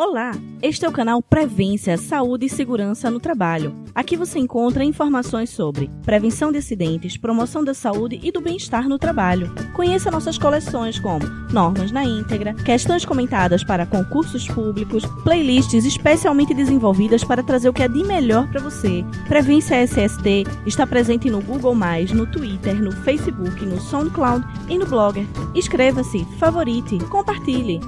Olá, este é o canal Prevência, Saúde e Segurança no Trabalho. Aqui você encontra informações sobre prevenção de acidentes, promoção da saúde e do bem-estar no trabalho. Conheça nossas coleções como normas na íntegra, questões comentadas para concursos públicos, playlists especialmente desenvolvidas para trazer o que é de melhor para você. Prevência SST está presente no Google+, no Twitter, no Facebook, no SoundCloud e no Blogger. Inscreva-se, favorite, compartilhe.